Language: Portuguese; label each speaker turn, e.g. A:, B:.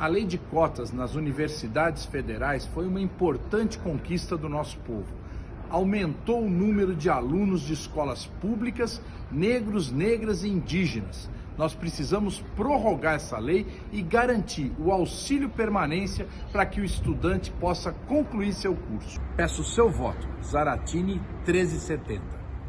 A: A lei de cotas nas universidades federais foi uma importante conquista do nosso povo. Aumentou o número de alunos de escolas públicas, negros, negras e indígenas. Nós precisamos prorrogar essa lei e garantir o auxílio permanência para que o estudante possa concluir seu curso. Peço seu voto. Zaratini 1370.